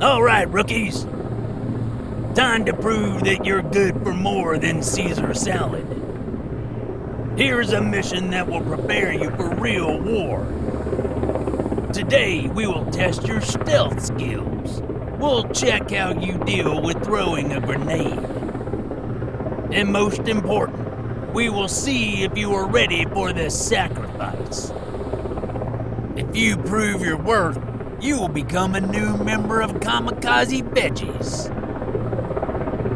All right, rookies. Time to prove that you're good for more than Caesar salad. Here's a mission that will prepare you for real war. Today, we will test your stealth skills. We'll check how you deal with throwing a grenade. And most important, we will see if you are ready for this sacrifice. If you prove your worth, you will become a new member of Kamikaze Veggies.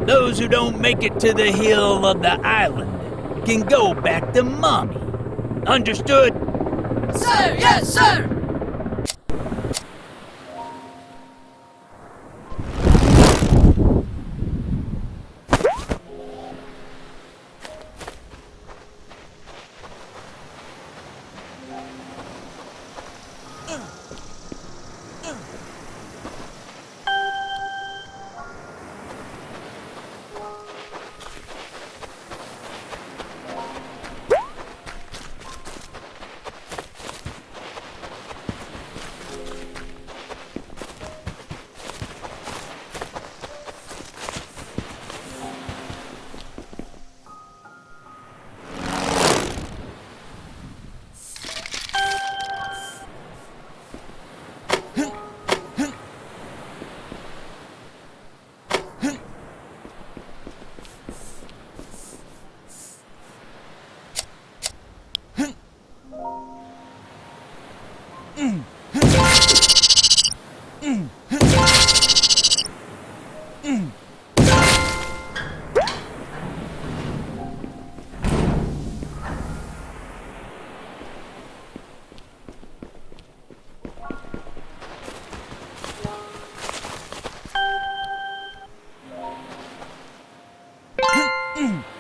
Those who don't make it to the hill of the island can go back to mommy. Understood? Sir, yes, sir! 円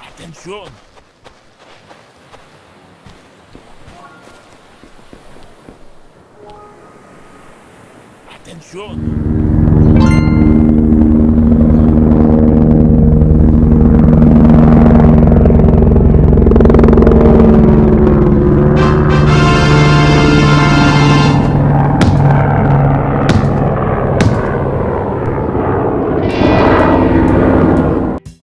Atención. Atención.